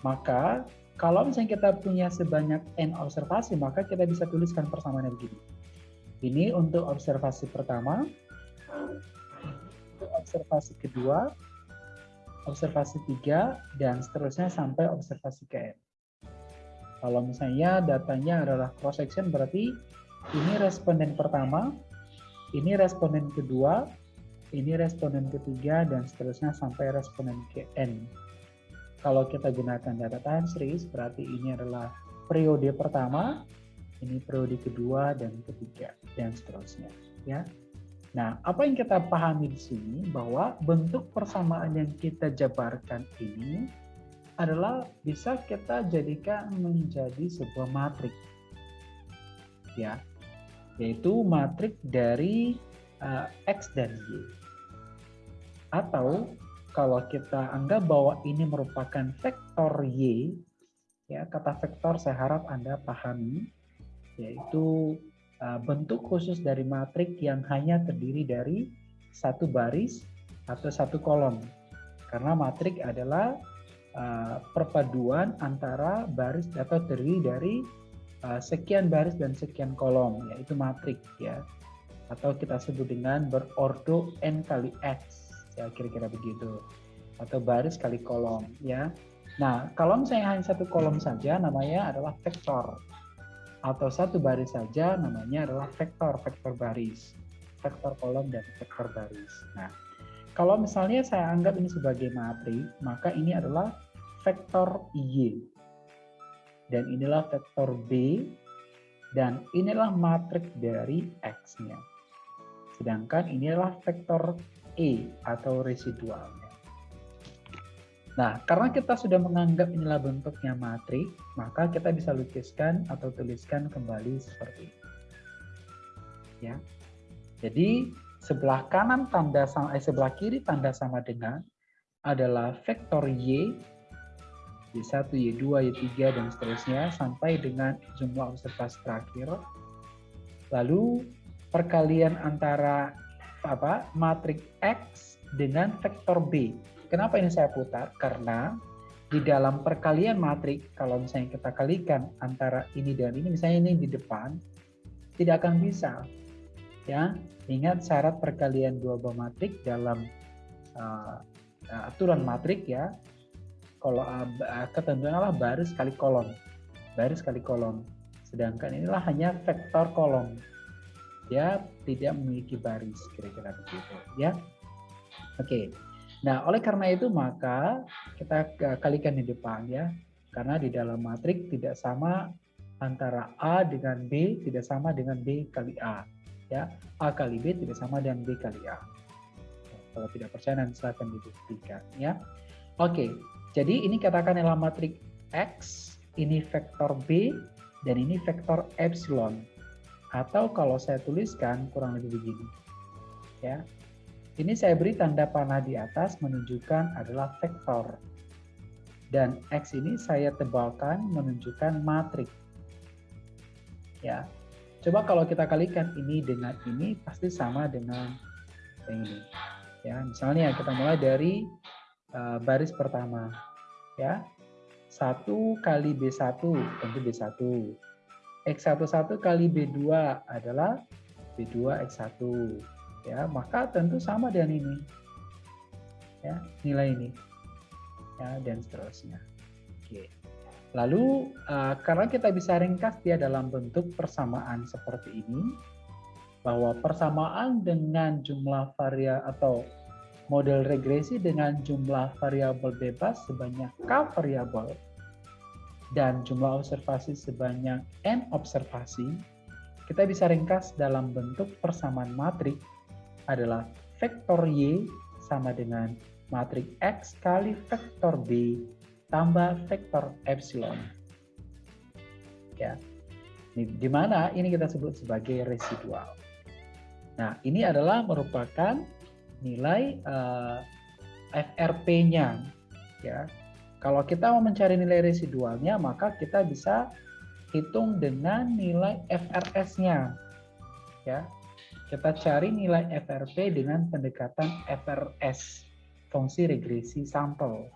Maka kalau misalnya kita punya sebanyak n observasi maka kita bisa tuliskan persamaannya begini. Ini untuk observasi pertama untuk observasi kedua observasi tiga dan seterusnya sampai observasi ke n. Kalau misalnya datanya adalah cross section berarti ini responden pertama ini responden kedua, ini responden ketiga, dan seterusnya sampai responden ke N. Kalau kita gunakan data time series, berarti ini adalah periode pertama, ini periode kedua dan ketiga, dan seterusnya. Ya. Nah, apa yang kita pahami di sini bahwa bentuk persamaan yang kita jabarkan ini adalah bisa kita jadikan menjadi sebuah matrik. Ya, yaitu matrik dari uh, X dan Y. Atau kalau kita anggap bahwa ini merupakan vektor Y, ya kata vektor saya harap Anda pahami, yaitu uh, bentuk khusus dari matrik yang hanya terdiri dari satu baris atau satu kolom. Karena matrik adalah uh, perpaduan antara baris atau terdiri dari uh, sekian baris dan sekian kolom yaitu matrik ya. Atau kita sebut dengan berordo n kali x ya kira-kira begitu. Atau baris kali kolom ya. Nah kalau misalnya hanya satu kolom saja namanya adalah vektor. Atau satu baris saja namanya adalah vektor vektor baris. Vektor kolom dan vektor baris. Nah kalau misalnya saya anggap ini sebagai matrik maka ini adalah vektor y dan inilah vektor B dan inilah matrik dari X-nya. Sedangkan inilah vektor E atau residualnya. Nah, karena kita sudah menganggap inilah bentuknya matrik, maka kita bisa lukiskan atau tuliskan kembali seperti ini. Ya. Jadi, sebelah kanan tanda sama eh, sebelah kiri tanda sama dengan adalah vektor y Y1, Y2, Y3 dan seterusnya sampai dengan jumlah observasi terakhir. Lalu perkalian antara apa? matrik X dengan vektor B Kenapa ini saya putar? Karena di dalam perkalian matrik, kalau misalnya kita kalikan antara ini dan ini, misalnya ini di depan, tidak akan bisa. Ya, ingat syarat perkalian dua buah matrik dalam uh, aturan matrik ya. Kalau uh, ketentuan adalah baris kali kolom, baris kali kolom. Sedangkan inilah hanya vektor kolom. Ya, tidak memiliki baris kira-kira begitu. Ya, oke. Nah, oleh karena itu maka kita kalikan di depan ya. Karena di dalam matrik tidak sama antara A dengan B tidak sama dengan B kali A. Ya, A kali B tidak sama dengan B kali A. Kalau tidak percaya nanti silahkan dibuktikan ya. Oke, jadi ini katakan adalah matrik X, ini vektor B, dan ini vektor epsilon. Atau kalau saya tuliskan kurang lebih begini. Ya, ini saya beri tanda panah di atas menunjukkan adalah vektor. Dan X ini saya tebalkan menunjukkan matrik. Ya. Coba kalau kita kalikan ini dengan ini pasti sama dengan yang ini. Ya, misalnya kita mulai dari uh, baris pertama. Ya. 1 kali B1 tentu B1. X11 kali B2 adalah B2 X1 ya maka tentu sama dengan ini ya nilai ini ya dan seterusnya oke lalu uh, karena kita bisa ringkas dia dalam bentuk persamaan seperti ini bahwa persamaan dengan jumlah variabel atau model regresi dengan jumlah variabel bebas sebanyak k variabel dan jumlah observasi sebanyak n observasi kita bisa ringkas dalam bentuk persamaan matrik adalah vektor Y sama dengan matrik X kali vektor B tambah vektor epsilon. Ya. Di mana ini kita sebut sebagai residual. Nah, ini adalah merupakan nilai uh, eh, FRP-nya ya. Kalau kita mau mencari nilai residualnya, maka kita bisa hitung dengan nilai FRS-nya. Ya, kita cari nilai FRP dengan pendekatan FRS, fungsi regresi sampel.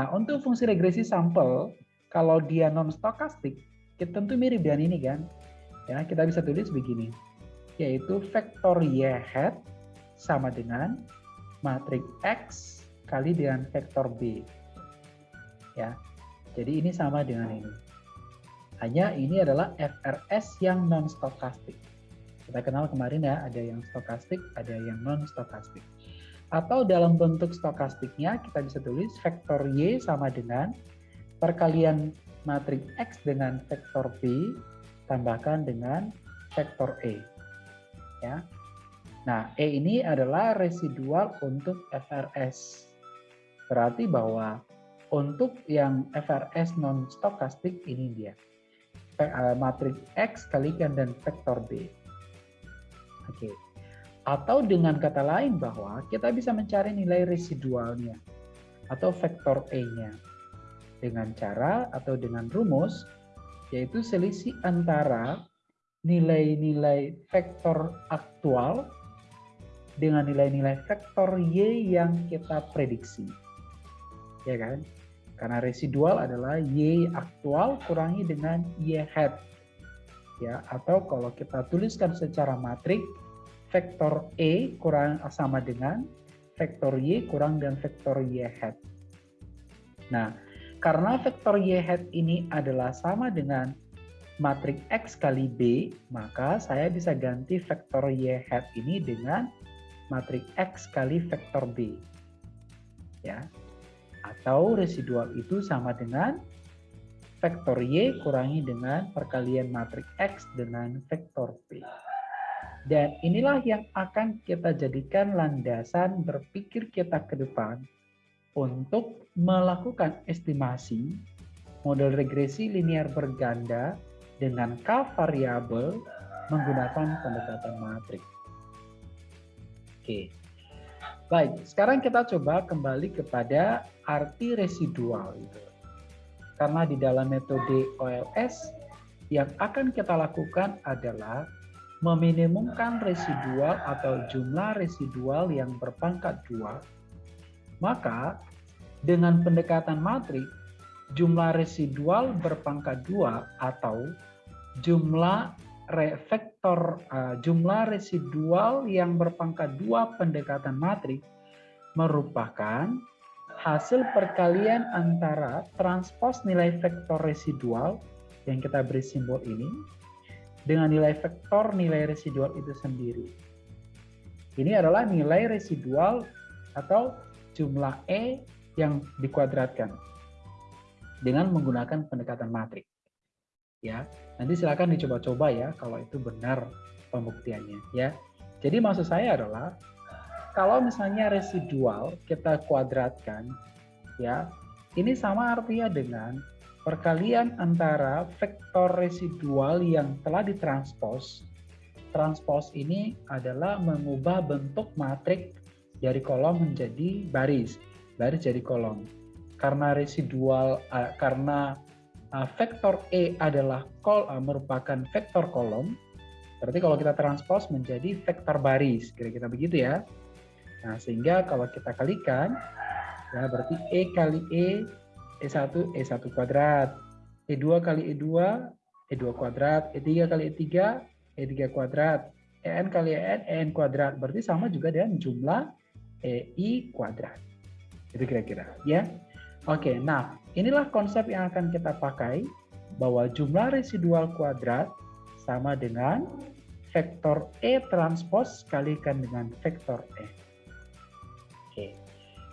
Nah, untuk fungsi regresi sampel, kalau dia non stokastik, kita tentu mirip dengan ini kan. Ya, kita bisa tulis begini, yaitu vektor y hat sama dengan matrik X kali dengan vektor B. Ya. Jadi ini sama dengan ini. Hanya ini adalah FRS yang non stokastik. Kita kenal kemarin ya, ada yang stokastik, ada yang non-stokastik. Atau dalam bentuk stokastiknya, kita bisa tulis vektor Y sama dengan perkalian matrik X dengan vektor B, tambahkan dengan vektor E. Ya. Nah, E ini adalah residual untuk FRS. Berarti bahwa untuk yang FRS non-stokastik ini dia. Eh, matrik X kalikan dan vektor B. Oke. Atau dengan kata lain bahwa kita bisa mencari nilai residualnya atau vektor E-nya dengan cara atau dengan rumus yaitu selisih antara nilai-nilai vektor aktual dengan nilai-nilai vektor Y yang kita prediksi. Ya kan? Karena residual adalah Y aktual kurangi dengan Y hat ya atau kalau kita tuliskan secara matrik vektor E kurang sama dengan vektor Y kurang dengan vektor Y hat. Nah, karena vektor Y hat ini adalah sama dengan matrik X kali B, maka saya bisa ganti vektor Y hat ini dengan matrik X kali vektor B. Ya. Atau residual itu sama dengan vektor Y kurangi dengan perkalian matrik X dengan vektor P. Dan inilah yang akan kita jadikan landasan berpikir kita ke depan untuk melakukan estimasi model regresi linear berganda dengan k variabel menggunakan pendekatan matrik. Oke. Baik, sekarang kita coba kembali kepada arti residual itu. Karena di dalam metode OLS yang akan kita lakukan adalah meminimumkan residual atau jumlah residual yang berpangkat dua, maka dengan pendekatan matrik, jumlah residual berpangkat dua atau jumlah vektor uh, jumlah residual yang berpangkat dua pendekatan matrik merupakan hasil perkalian antara transpos nilai vektor residual yang kita beri simbol ini dengan nilai vektor nilai residual itu sendiri. Ini adalah nilai residual atau jumlah E yang dikuadratkan dengan menggunakan pendekatan matrik. Ya, nanti silakan dicoba-coba ya kalau itu benar pembuktiannya ya. Jadi maksud saya adalah kalau misalnya residual kita kuadratkan ya, ini sama artinya dengan perkalian antara vektor residual yang telah ditranspos. Transpos ini adalah mengubah bentuk matrik dari kolom menjadi baris, baris jadi kolom. Karena residual, uh, karena vektor E adalah kol, uh, merupakan vektor kolom, berarti kalau kita transpos menjadi vektor baris, kira-kira begitu ya. Nah, sehingga kalau kita kalikan, ya berarti E kali E E1, E1 kuadrat. E2 kali E2, E2 kuadrat. E3 kali E3, E3 kuadrat. En kali En, En kuadrat. Berarti sama juga dengan jumlah EI kuadrat. Itu kira-kira. ya. Oke, nah inilah konsep yang akan kita pakai bahwa jumlah residual kuadrat sama dengan vektor E transpos kalikan dengan vektor E. Oke.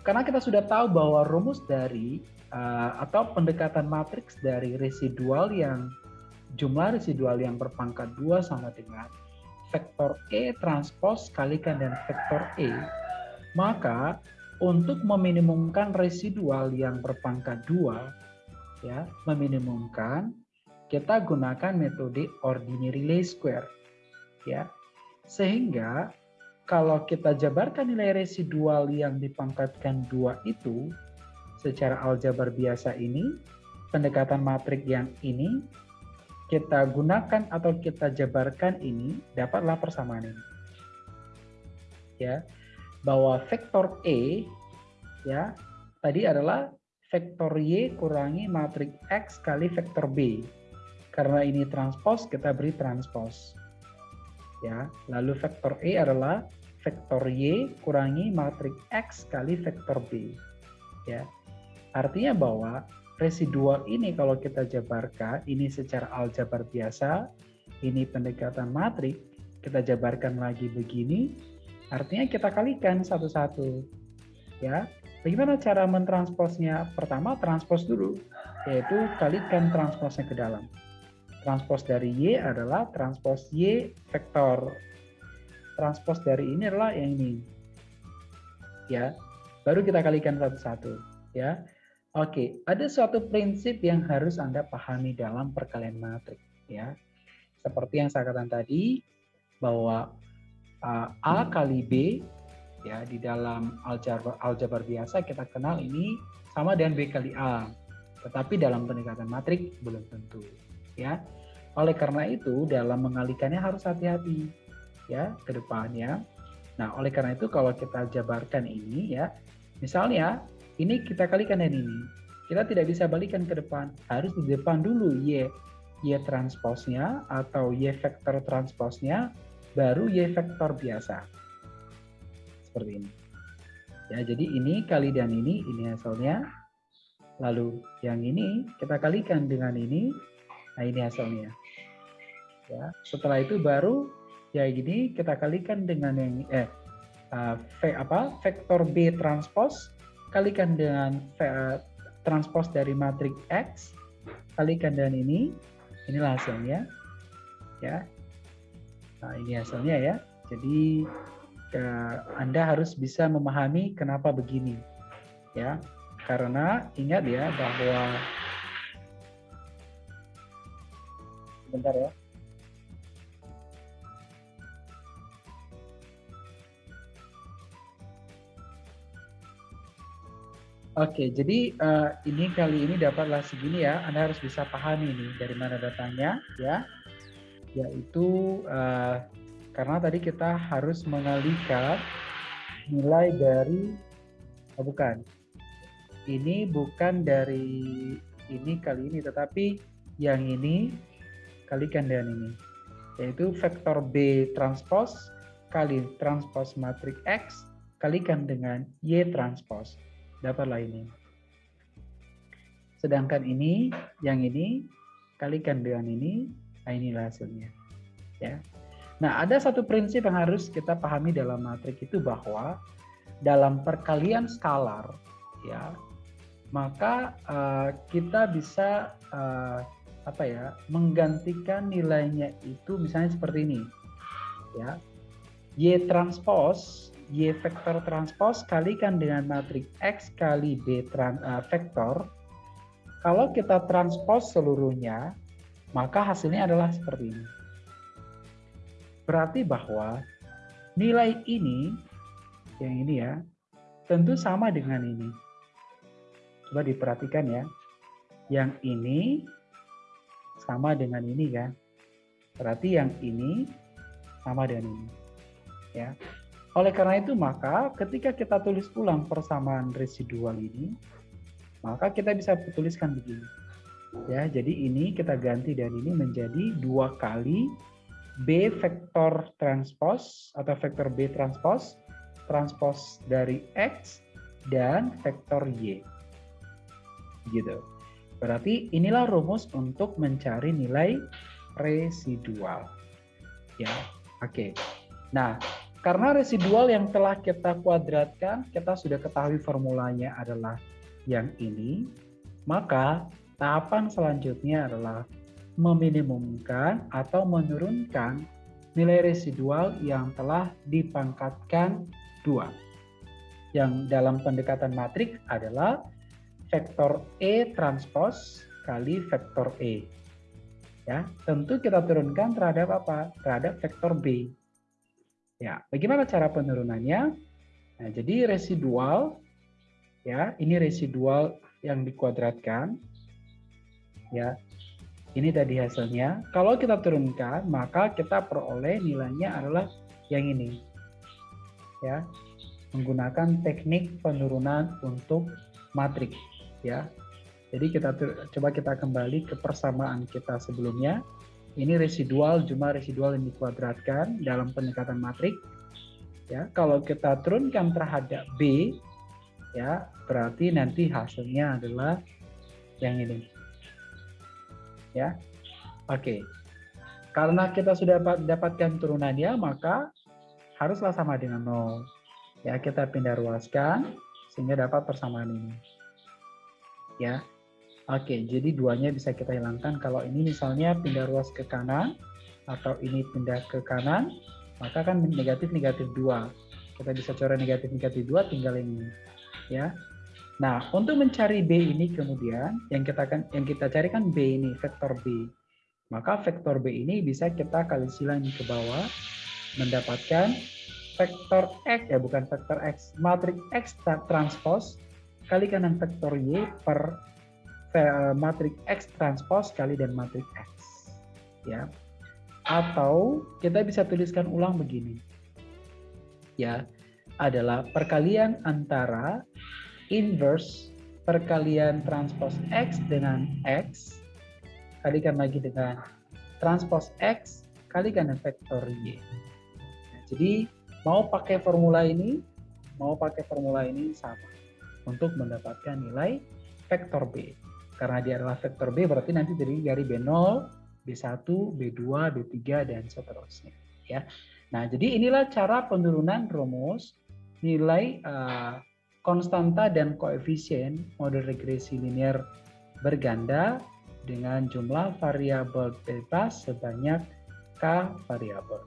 Karena kita sudah tahu bahwa rumus dari uh, atau pendekatan matriks dari residual yang jumlah residual yang berpangkat 2 sama dengan vektor E transpos kalikan dengan vektor E, maka untuk meminimumkan residual yang berpangkat 2, ya, meminimumkan, kita gunakan metode ordinary least square. Ya. Sehingga kalau kita jabarkan nilai residual yang dipangkatkan 2 itu, secara aljabar biasa ini, pendekatan matrik yang ini, kita gunakan atau kita jabarkan ini, dapatlah persamaan ini. Ya, bahwa vektor E, ya, tadi adalah vektor Y kurangi matrik X kali vektor B. Karena ini transpos, kita beri transpos. Ya, lalu vektor E adalah vektor Y kurangi matrik X kali vektor B. Ya, Artinya bahwa residual ini kalau kita jabarkan, ini secara aljabar biasa, ini pendekatan matrik, kita jabarkan lagi begini, artinya kita kalikan satu-satu. Ya, Bagaimana cara mentransposnya? Pertama, transpos dulu, yaitu kalikan transposnya ke dalam. Transpos dari Y adalah transpos Y vektor. Transpos dari ini adalah yang ini. Ya, baru kita kalikan satu-satu. Ya, Oke, ada suatu prinsip yang harus Anda pahami dalam perkalian matrik ya. Seperti yang saya katakan tadi bahwa uh, A kali B ya di dalam aljabar aljabar biasa kita kenal ini sama dengan B kali A. Tetapi dalam pendekatan matrik belum tentu ya. Oleh karena itu dalam mengalikannya harus hati-hati ya ke depannya. Nah, oleh karena itu kalau kita jabarkan ini ya, misalnya ini kita kalikan dengan ini. Kita tidak bisa balikan ke depan. Harus di depan dulu Y, Y transposnya atau Y vektor transposnya, baru Y vektor biasa. Seperti ini. Ya, jadi ini kali dan ini, ini hasilnya. Lalu yang ini kita kalikan dengan ini, nah ini hasilnya. Ya, setelah itu baru ya gini kita kalikan dengan yang eh uh, v, apa vektor B transpos kalikan dengan uh, transpos dari matrik X, kalikan dengan ini, inilah hasilnya. Ya. Nah, ini hasilnya ya. Jadi uh, Anda harus bisa memahami kenapa begini. Ya. Karena ingat ya bahwa sebentar ya. Oke, jadi uh, ini kali ini dapatlah segini ya. Anda harus bisa pahami nih dari mana datangnya ya. Yaitu uh, karena tadi kita harus mengalihkan nilai dari oh bukan. Ini bukan dari ini kali ini tetapi yang ini kalikan dengan ini yaitu vektor B transpose kali transpose matriks X kalikan dengan Y transpose dapatlah ini. Sedangkan ini, yang ini, kalikan dengan ini, nah inilah hasilnya. Ya. Nah, ada satu prinsip yang harus kita pahami dalam matrik itu bahwa dalam perkalian skalar, ya, maka uh, kita bisa uh, apa ya, menggantikan nilainya itu misalnya seperti ini, ya, y transpose Y vektor transpos kalikan dengan matriks X kali B trans, uh, vektor. Kalau kita transpos seluruhnya, maka hasilnya adalah seperti ini. Berarti bahwa nilai ini, yang ini ya, tentu sama dengan ini. Coba diperhatikan ya. Yang ini sama dengan ini kan. Berarti yang ini sama dengan ini. Ya. Oleh karena itu maka ketika kita tulis ulang persamaan residual ini, maka kita bisa tuliskan begini. Ya, jadi ini kita ganti dan ini menjadi dua kali B vektor transpos atau vektor B transpos, transpos dari X dan vektor Y. Gitu. Berarti inilah rumus untuk mencari nilai residual. Ya, oke. Nah, karena residual yang telah kita kuadratkan, kita sudah ketahui formulanya adalah yang ini, maka tahapan selanjutnya adalah meminimumkan atau menurunkan nilai residual yang telah dipangkatkan dua. Yang dalam pendekatan matrik adalah vektor E transpos kali vektor E. Ya, tentu kita turunkan terhadap apa? Terhadap vektor B. Ya, bagaimana cara penurunannya? Nah, jadi residual ya, ini residual yang dikuadratkan. Ya. Ini tadi hasilnya. Kalau kita turunkan, maka kita peroleh nilainya adalah yang ini. Ya. Menggunakan teknik penurunan untuk matriks, ya. Jadi kita coba kita kembali ke persamaan kita sebelumnya. Ini residual jumlah residual yang dikuadratkan dalam pendekatan matrik. Ya, kalau kita turunkan terhadap B, ya berarti nanti hasilnya adalah yang ini. Ya, oke. Karena kita sudah dapatkan turunannya, maka haruslah sama dengan nol. Ya, kita pindah ruaskan sehingga dapat persamaan ini. Ya, Oke, jadi duanya bisa kita hilangkan. Kalau ini misalnya pindah ruas ke kanan, atau ini pindah ke kanan, maka kan negatif-negatif dua. Kita bisa coret negatif-negatif dua, tinggal ini. ya. Nah, untuk mencari B ini kemudian, yang kita kan yang kita cari kan B ini, vektor B. Maka vektor B ini bisa kita kali silang ke bawah, mendapatkan vektor X, ya bukan vektor X, matriks X transpose kali kanan vektor Y per Eh, matriks X transpose kali dan matriks X. Ya. Atau kita bisa tuliskan ulang begini. Ya, adalah perkalian antara inverse perkalian transpose X dengan X kalikan lagi dengan transpose X kalikan dengan vektor Y. Nah, jadi mau pakai formula ini, mau pakai formula ini sama untuk mendapatkan nilai vektor B. Karena dia adalah vektor B berarti nanti terdiri dari B0, B1, B2, B3 dan seterusnya ya. Nah, jadi inilah cara penurunan rumus nilai uh, konstanta dan koefisien model regresi linear berganda dengan jumlah variabel bebas sebanyak k variabel.